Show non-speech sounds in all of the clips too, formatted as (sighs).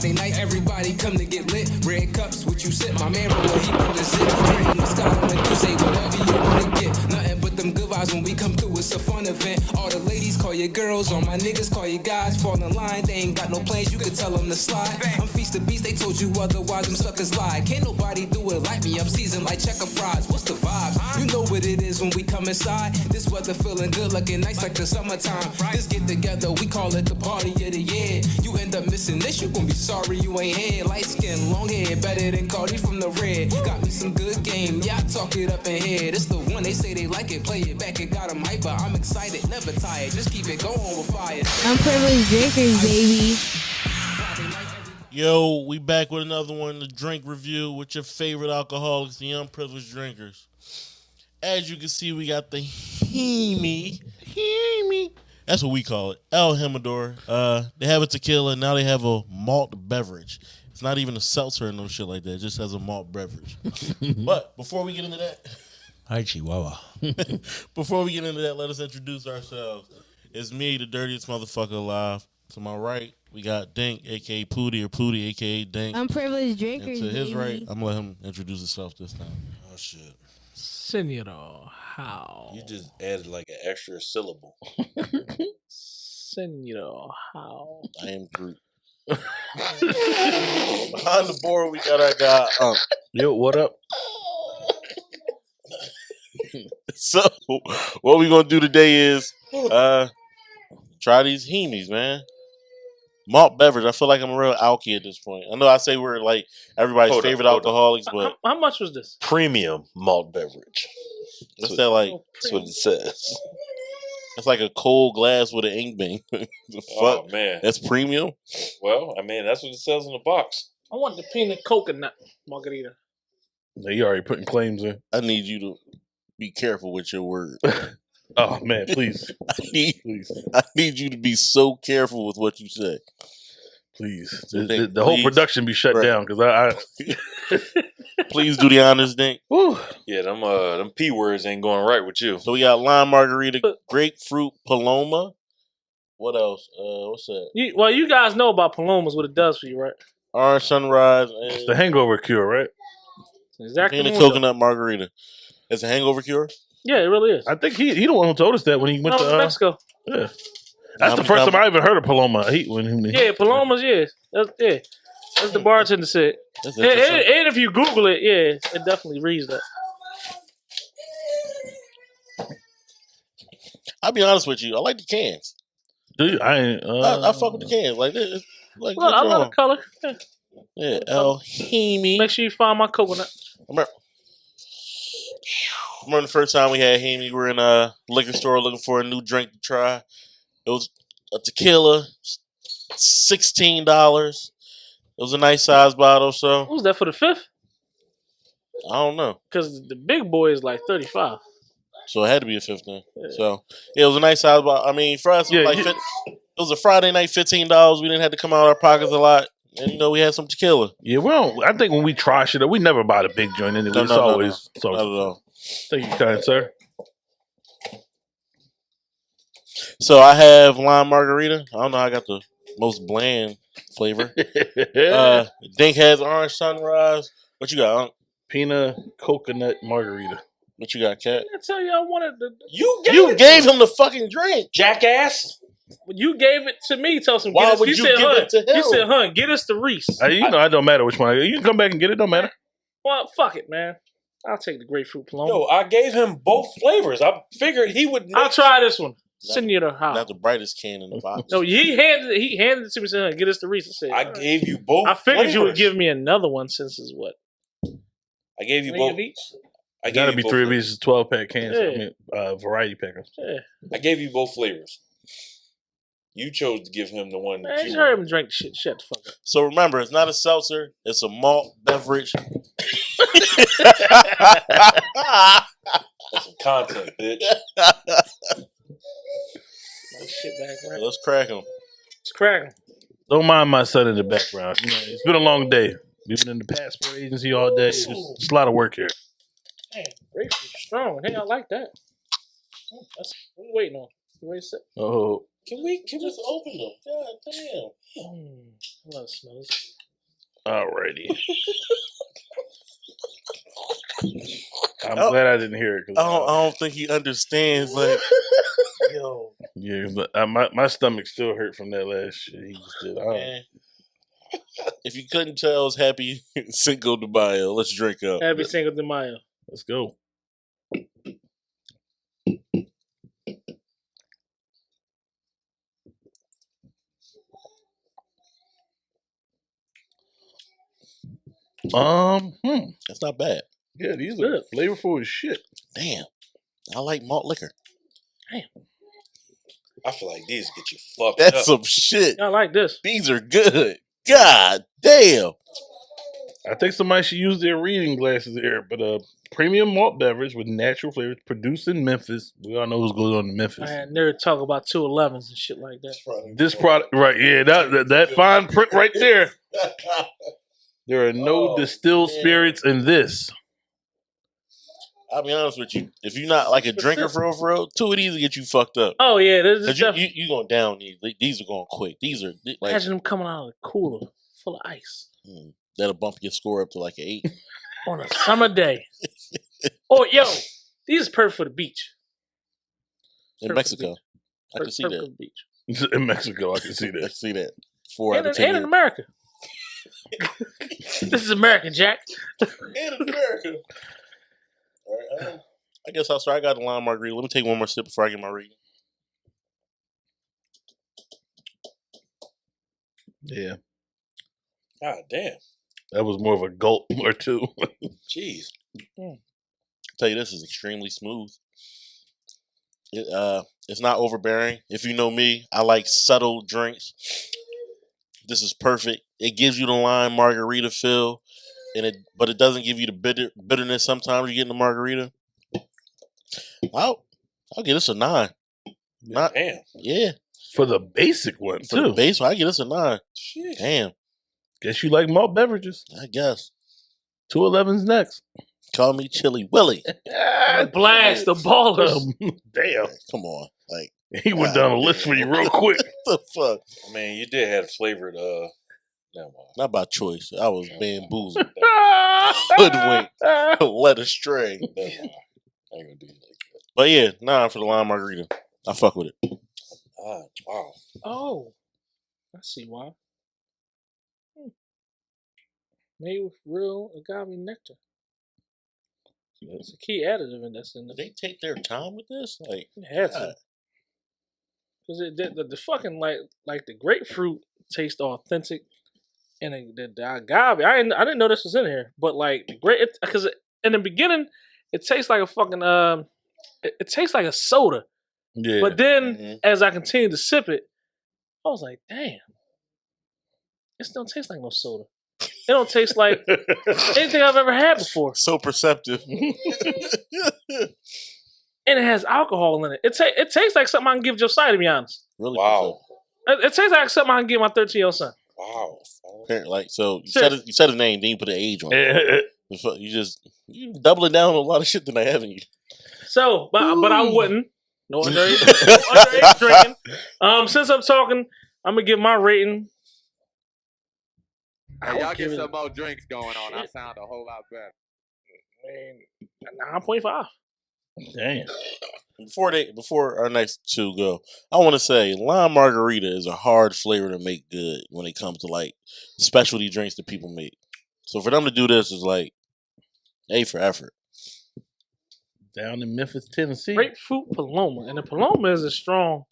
Friday night, everybody come to get lit. Red cups, what you sip? My man roll, he zip. Drinking the sky on the say whatever you wanna get. Nothing when we come through. It's a fun event. All the ladies call your girls, all my niggas call your guys. Fall in line, they ain't got no plans. You can tell them to slide. I'm feast the beast, they told you otherwise. Them suckers lie. Can't nobody do it like me. I'm seasoned like checker fries. What's the vibe? You know what it is when we come inside. This weather feeling good, looking nice like the summertime. This get together, we call it the party of the year. You end up missing this, you gon' be sorry you ain't here. Light skin, long hair, better than Cardi from the red. Got me some good game, yeah, I talk it up in here. This the one they say they like it, play it back, it got them hyper. I'm excited, never tired, just keep it going with fire. Unprivileged drinkers, baby. Yo, we back with another one, the drink review with your favorite alcoholics, the unprivileged drinkers. As you can see, we got the Hemi. Hemi. That's what we call it. El Jimador. Uh, they have a tequila, now they have a malt beverage. It's not even a seltzer or no shit like that. It just has a malt beverage. (laughs) but before we get into that, Hi, Chihuahua. (laughs) before we get into that, let us introduce ourselves. It's me, the dirtiest motherfucker alive. To my right, we got Dink, aka Pooty, or Pooty, aka Dink. Unprivileged And drinkers, to his baby. right, I'm gonna let him introduce himself this time. Oh shit! Senor, how? You just added like an extra syllable. Senor, how? I am Groot. (laughs) Behind the board, we got our guy. Um, Yo, what up? (laughs) so, what we gonna do today is (laughs) uh try these Hemis, man. Malt beverage. I feel like I'm a real alky at this point. I know I say we're like everybody's Hold favorite hold up. alcoholics, How, but how much was this? Premium malt beverage. what's that like? Oh, That's what it says. It's like a cold glass with an ink bang. (laughs) the fuck? Oh man. That's premium. Well, I mean, that's what it says in the box. I want the peanut coconut margarita. No, you already putting claims in. I need you to be careful with your words. (laughs) Oh man, please, (laughs) I need, please, I need you to be so careful with what you say. please. So The, think- the- the whole production be shut Right. down because I, I (laughs) Please do the honors, Dink. whew, Yeah, them uh them p words ain't going right with you. So we got lime margarita, grapefruit paloma. What else? Uh, what's that? You, well, you guys know about Palomas, what it does for you, right? Orange sunrise it's the hangover cure, right? Exactly. peanut coconut margarita. It's a hangover cure. Yeah, it really is. I think he he the one who told us that when he went No, to uh, Mexico. yeah. That's the I'm- first I'm- time I ever heard of Paloma. He when he, Yeah, Palomas, yeah. That's, yeah. That's the bartender said. And, and, and if you Google it, yeah, it definitely reads that. I'll be honest with you. I like the cans. Dude, I ain't. Uh, I, I fuck with the cans. Like this. Like Look, I love the color. Yeah. Yeah, El Hemi. Make sure you find my coconut. Remember, remember the first time we had him, We were in a liquor store looking for a new drink to try. It was a tequila, sixteen dollars. It was a nice size bottle, so What was that for the fifth? I don't know. Because the big boy is like 35. So it had to be a fifteen. So yeah, it was a nice size bottle. I mean, for us, it was Yeah, like you- it was a Friday night, fifteen dollars. We didn't have to come out of our pockets a lot, and you know we had some tequila. yeah, we don't. I think when we try shit, we never buy the big joint anyway. No, it's no, no, always Not at so. all. Thank you, kind sir. So I have lime margarita. I don't know. I got the most bland flavor. (laughs) Uh, Dink has orange sunrise. What you got? Unc? Peanut coconut margarita. What you got, Cat? I tell you, I wanted the. You gave You it gave him the fucking drink. jackass. You gave it to me. Tell some. Why get us, would you you said, give hun, it to him? You said, "Hun, get us the Reese." You know, I don't matter which one. You can come back and get it. Don't matter. well, fuck it, man. I'll take the grapefruit Paloma. Yo, I gave him both flavors. I figured he would. Not I'll try this one. Send you the house. Not the brightest can in the box. No, he handed it, he handed it to me. Said, "Get us the Reese." I said, I "All right." gave you both. I figured you would give me another one since it's what I gave you three both. of each. I gotta be both three of these twelve pack cans. I Yeah. mean, uh, variety packers. Yeah, I gave you both flavors. You chose to give him the one. man, that you you heard him drink shit. Shut the fuck up. So remember, it's not a seltzer. It's a malt beverage. That's some content, bitch. My shit back right. Let's crack them. It's cracking. Don't mind my son in the background. You know, it's been a long day. We've been in the passport agency all day. It's, it's a lot of work here. Man, grapefruit strong. Hey, I like that. Oh, That's what we waiting on. You ready to sit? Oh, Can we? Can we? Open them. God damn. Mm. I love smells. Alrighty. (laughs) I'm Oh. glad I didn't hear it. 'cause, I don't, I uh, don't think he understands. Like, (laughs) yo, yeah, but uh, my my stomach still hurt from that last shit he just did. I man. If you couldn't tell, it's happy Cinco de Mayo. Let's drink up. Happy Cinco de Mayo. Let's go. Um, hmm. That's not bad. Yeah, these are flavorful as shit. Damn, I like malt liquor. Damn, I feel like these get you fucked That's up. some shit. I like this. These are good. God damn. I think somebody should use their reading glasses here, but uh premium malt beverage with natural flavors produced in Memphis. We all know what's going on in Memphis. I had nerd talk about two elevens and shit like that. This product right, yeah, that that, that fine print right there. (laughs) There are no Oh, distilled man. spirits in this. I'll be honest with you. If you're not like a drinker (laughs) for real, for real, two of these will get you fucked up. Oh yeah, this is you, you you going down these. These are going quick. These are like Imagine them coming out of the cooler full of ice hmm, that'll bump your score up to like an eight. (laughs) on a summer day. oh yo, these is perfect for the beach. in Perfect Mexico. I Per- can see that. beach. (laughs) In Mexico, I can see I that. see that. Four And, out of ten. and in. America. This is American, Jack. In America. All right, um, I guess I'll start. I got a lime margarita. Let me take one more sip before I get my reading. Yeah, God damn. that was more of a gulp (laughs) or two. Jeez. tell you this is extremely smooth. It uh it's not overbearing. If you know me, I like subtle drinks. This is perfect. It gives you the lime margarita feel, and it but it doesn't give you the bitter bitterness sometimes you get in the margarita. I'll I'll give this a nine. Not Damn. yeah. For the basic one For the too. base, I give this a nine. Shit. Damn, Guess you like malt beverages. I guess. Two elevens next. Call me Chili Willie. (laughs) Blast the ballers. (laughs) (laughs) Damn, Come on. Like (laughs) he went down a list for you real (laughs) quick. what the fuck? I mean, you did have flavored, uh, never mind. Not by choice. I was bamboozled. (laughs) Hoodwinked. led astray. Never mind. I ain't gonna do you like that. But yeah, nah for the lime margarita. I fuck with it. Ah, wow. Oh, I see why. Hmm. Made with real agave nectar. It's a key additive in this. in Did the. they take their time with this? Like, It had to. God. Cause it the, the, the fucking like like the grapefruit tastes authentic, and the, the, the agave I didn't I didn't know this was in here, but like the great because in the beginning it tastes like a fucking um it, it tastes like a soda, Yeah, but then Mhm. as I continued to sip it, I was like, damn, it don't taste like no soda. It don't taste like (laughs) anything I've ever had before, so perceptive. (laughs) (laughs) and it has alcohol in it. It ta- it tastes like something I can give Josiah. To be honest, really Wow. it, it tastes like something I can give my thirteen year old son. Wow. perceptive. (laughs) Like, so you said, it, you said his name, then you put an age on it. (laughs) The fuck- You just you doubling down on a lot of shit that I haven't you. So, but but I wouldn't. No underage, underage (laughs) drinking. Um, since I'm talking, I'm gonna give my rating. I Hey, would y'all give get it some more drinks going on. I sound a whole lot better. a nine point five. Damn. Before they before our next two go, I want to say lime margarita is a hard flavor to make good when it comes to like specialty drinks that people make. So for them to do this is like A for effort. Down in Memphis, Tennessee. Grapefruit Paloma, and the Paloma isn't strong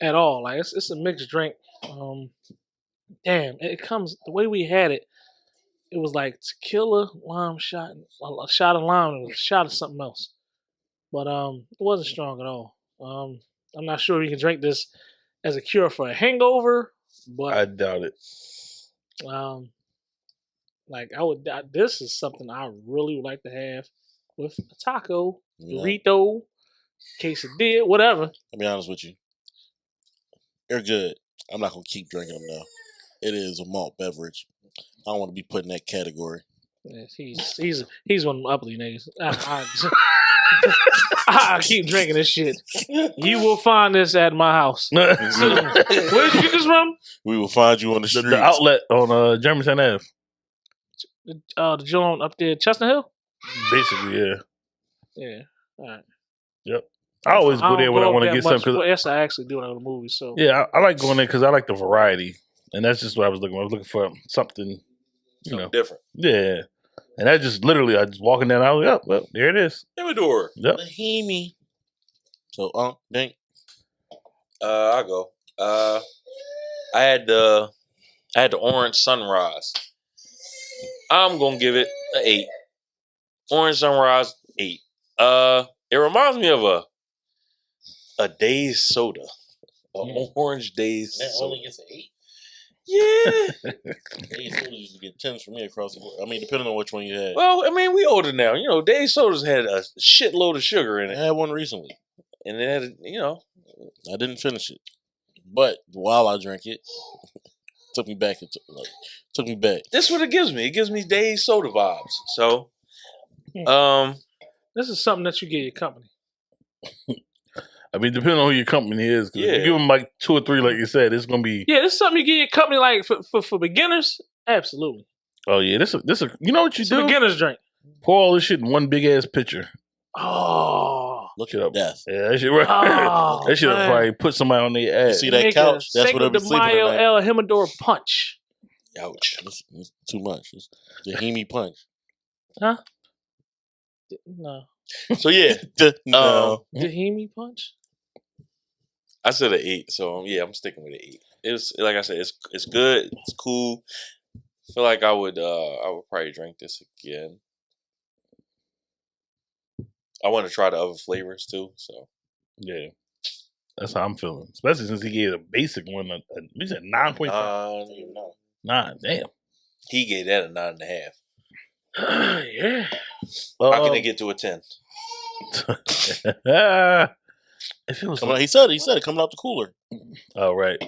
at all. Like it's it's a mixed drink. Um, damn, it comes the way we had it. It was like tequila, lime shot, a shot of lime, and a shot of something else. But um, it wasn't strong at all. Um, I'm not sure you can drink this as a cure for a hangover, but I doubt it. Um, like I would, I, this is something I really would like to have with a taco, know? burrito, quesadilla, whatever. I'll be honest with you. They're good. I'm not gonna keep drinking them though. It is a malt beverage. I don't want to be put in that category. Yes, He's he's he's one of them uppity niggas. I, I (laughs) keep drinking this shit. You will find this at my house. (laughs) Where (laughs) did you get this from? We will find you on the the, streets. the outlet on uh, Germantown Ave. Uh, the joint up there, Chestnut Hill. Basically, yeah. Yeah. All right. Yep. I always go don't there when I up want to that get much, something. 'cause- but Yes, I actually do when I go to movies. So yeah, I, I like going there because I like the variety, and that's just what I was looking. for. I was looking for something, you Something know. different. Yeah, and that just literally, I just walking down. I was like, oh, well, there it is. Jimador. Yep. Lahimi. So, um, dang. Uh, I go. Uh, I had the I had the orange sunrise. I'm gonna give it an eight. Orange sunrise eight. Uh, it reminds me of a a day's soda, a Mm. orange days That soda. only gets an eight. Yeah. (laughs) They sodas used to get tens for me across the board. I mean, depending on which one you had. well, I mean, we older now. You know, days sodas had a shitload of sugar in it. I it, had one recently. and it had, you know, I didn't finish it, but while I drank it, (laughs) took me back. It took, like, took me back. this what it gives me. It gives me days soda vibes. So, Hmm. um, this is something that you get your company. (laughs) I mean, depending on who your company is, Yeah. you give them like two or three, like you said, it's gonna be. Yeah, this is something you get your company like for for, for beginners. Absolutely, Oh yeah, this is this. is You know what you it's a do? beginner's drink. Pour all this shit in one big ass pitcher. Oh, Look Shit at up. death. Yeah, that shit. Right. Oh, that shit man. probably put somebody on their You ass. see that Make couch? a That's what I'll be de sleeping Mayo tonight. El Jimador punch. ouch. It's, it's too much. It's the Hemi punch. Huh? No, So yeah, (laughs) no. the uh, Hemi punch. I said an eight, so um, yeah, I'm sticking with an eight. It's like I said, it's it's good, it's cool. feel like I would uh I would probably drink this again. I want to try the other flavors too. So Yeah, that's how I'm feeling. Especially since he gave a basic one. A, a, we said nine point five. nine, Nine. Damn. he gave that a nine and a half. (sighs) yeah. How can Um, they get to a ten? (laughs) (laughs) if it was Coming out, he said it. He said it coming out the cooler. oh right,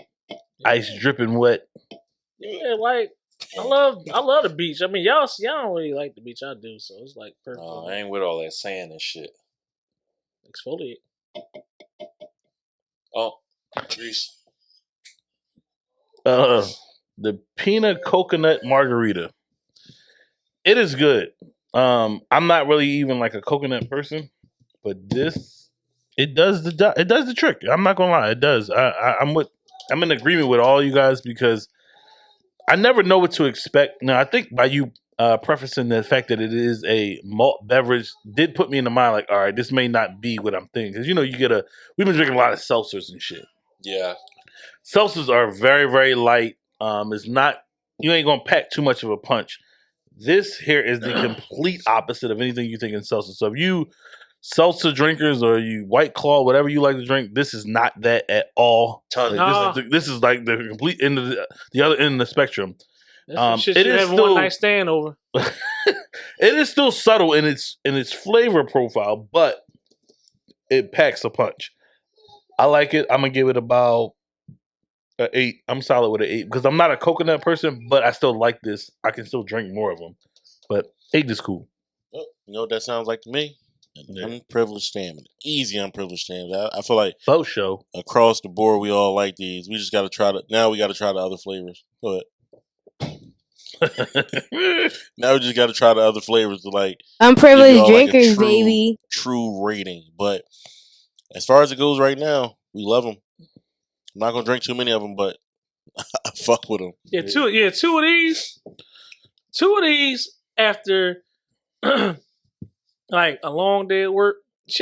ice dripping wet. Yeah, like I love I love the beach. I mean, y'all y'all don't really like the beach. I do, so it's like perfect. I ain't with all that sand and shit. Exfoliate. Oh, Reese. Uh, the peanut coconut margarita. It is good. Um, I'm not really even like a coconut person, but this it does the do- it does the trick. I'm not gonna lie, it does. I, I I'm with I'm in agreement with all you guys because I never know what to expect. Now I think by you uh prefacing the fact that it is a malt beverage did put me in the mind like, all right, this may not be what I'm thinking because you know you get a we've been drinking a lot of seltzers and shit Yeah, seltzers are very very light um it's not you ain't gonna pack too much of a punch this here is the (clears throat) complete opposite of anything you think in seltzer so if you seltzer drinkers or you white claw whatever you like to drink this is not that at all. Ton- Like, this, is the, this is like the complete end of the, the other end of the spectrum. That's Um, shit it you is have still- one night stand over. (laughs) it is still subtle in its in its flavor profile but it packs a punch. I like it. I'm gonna give it about an eight. I'm solid with an eight because i'm not a coconut person but i still like this. I can still drink more of them but eight is cool. Oh, you know what that sounds like to me? An Yeah. Mm-hmm. unprivileged stamina. Easy unprivileged stamina. I, I feel like faux show across the board we all like these. We just got to try to. Now we got to try the other flavors. Go ahead. (laughs) Now we just got to try the other flavors to like Unprivileged y'all like drinkers, true- baby. true rating. But as far as it goes right now, we love them. I'm not gonna drink too many of them, but (laughs) I fuck with them. Yeah, two. Yeah, two of these. Two of these after (clears throat) like a long day at work.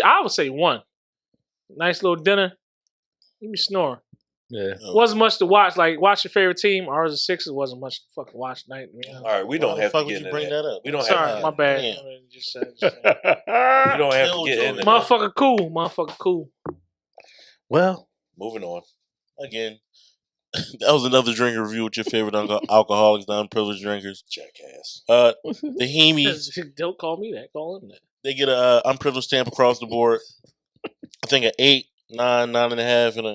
I would say one. Nice little dinner. You be snoring. yeah Wasn't much to watch. Like watch your favorite team. Ours is Sixers. Wasn't much to fucking watch Night. You know? all right, we don't the have to fuck get would into you bring that. that up? We don't Sorry, have my bad. damn. I mean, just said- just said. We don't have to get Joey. into that. Motherfucker cool. Motherfucker cool. well Moving on. Again, (coughs) that was another drink review with your favorite alco- alcoholics, the unprivileged drinkers. Jackass. Uh, (laughs) the Hemis, Don't call me that. Call him that. They get a uh, unprivileged stamp across the board. I think an eight, nine, nine and a half, and a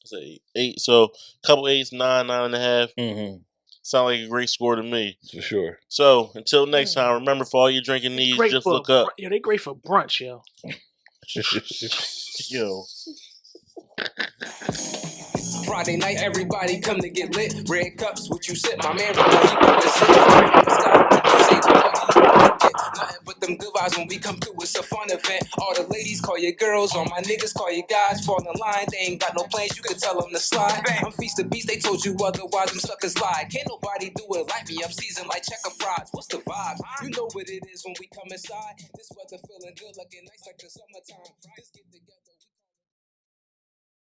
what's that, eight, eight. So couple eights, nine, nine and a half. mhm. Sound like a great score to me. for sure. So until next time, remember for all your drinking needs, Great just for look up. Yo, they great for brunch, yo. (laughs) Yo, Friday night, everybody come to get lit. Red cups, what you sip, my man. Them good vibes when we come through. It's a fun event. All the ladies call your girls, all my niggas call your guys. Fall in line, they ain't got no plans. You can tell them to slide. I'm feast of beast, they told you otherwise. Them suckers lie. Can't nobody do it like me. I'm seasoned like checker fries. What's the vibe? You know what it is when we come inside. This weather feeling good, looking nice like the summertime. Just get the